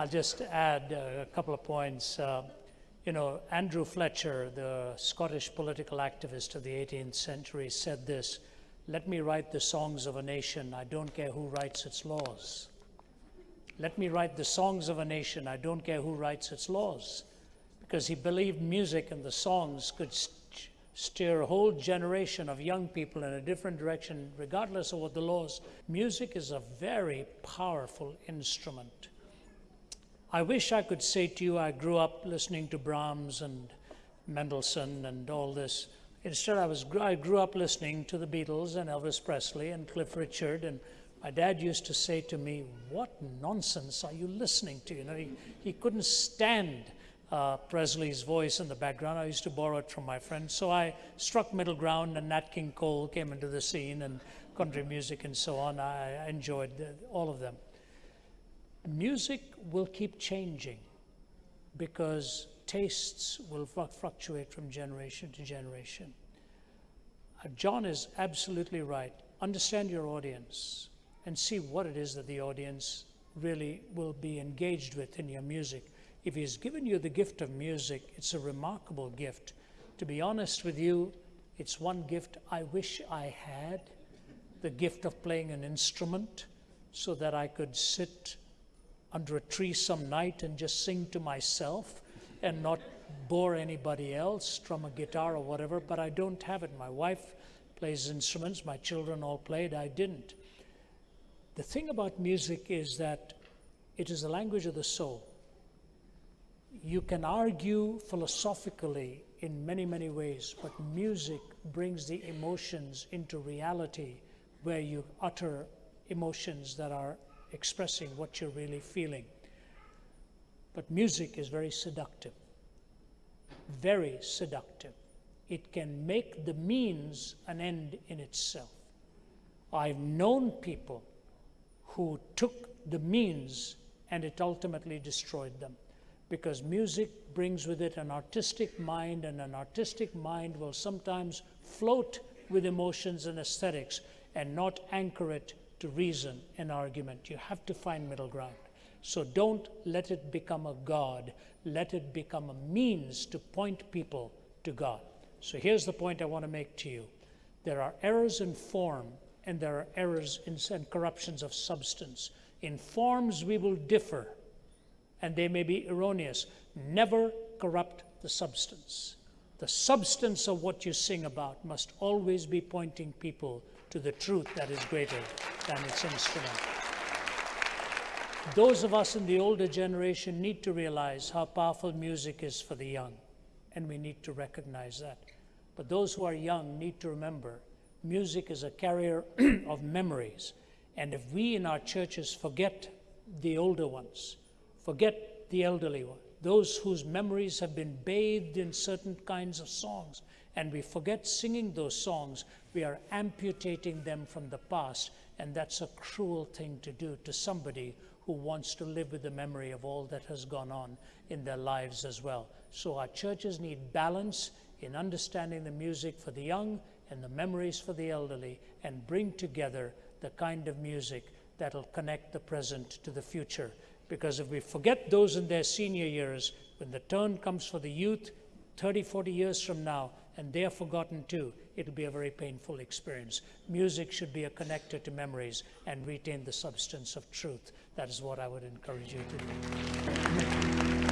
I'll just add uh, a couple of points. Uh, you know, Andrew Fletcher, the Scottish political activist of the 18th century, said this Let me write the songs of a nation, I don't care who writes its laws. Let me write the songs of a nation, I don't care who writes its laws. Because he believed music and the songs could st- steer a whole generation of young people in a different direction, regardless of what the laws. Music is a very powerful instrument. I wish I could say to you, I grew up listening to Brahms and Mendelssohn and all this. Instead, I, was, I grew up listening to the Beatles and Elvis Presley and Cliff Richard. And my dad used to say to me, What nonsense are you listening to? You know, he, he couldn't stand uh, Presley's voice in the background. I used to borrow it from my friends. So I struck middle ground, and Nat King Cole came into the scene, and country music and so on. I, I enjoyed the, all of them music will keep changing because tastes will fluctuate from generation to generation. Uh, John is absolutely right. Understand your audience and see what it is that the audience really will be engaged with in your music. If he's given you the gift of music, it's a remarkable gift. To be honest with you, it's one gift I wish I had the gift of playing an instrument so that I could sit under a tree some night and just sing to myself and not bore anybody else, strum a guitar or whatever, but I don't have it. My wife plays instruments, my children all played, I didn't. The thing about music is that it is the language of the soul. You can argue philosophically in many, many ways, but music brings the emotions into reality where you utter emotions that are expressing what you're really feeling. But music is very seductive, very seductive. It can make the means an end in itself. I've known people who took the means and it ultimately destroyed them because music brings with it an artistic mind, and an artistic mind will sometimes float with emotions and aesthetics and not anchor it to reason and argument. You have to find middle ground. So don't let it become a God. Let it become a means to point people to God. So here's the point I want to make to you there are errors in form, and there are errors in, and corruptions of substance. In forms, we will differ, and they may be erroneous. Never corrupt the substance. The substance of what you sing about must always be pointing people to the truth that is greater than its instrument. Those of us in the older generation need to realize how powerful music is for the young, and we need to recognize that. But those who are young need to remember music is a carrier of memories. And if we in our churches forget the older ones, forget the elderly ones, those whose memories have been bathed in certain kinds of songs, and we forget singing those songs, we are amputating them from the past, and that's a cruel thing to do to somebody who wants to live with the memory of all that has gone on in their lives as well. So our churches need balance in understanding the music for the young and the memories for the elderly and bring together the kind of music that'll connect the present to the future. Because if we forget those in their senior years, when the turn comes for the youth 30, 40 years from now, and they are forgotten too, it'll be a very painful experience. Music should be a connector to memories and retain the substance of truth. That is what I would encourage you to do.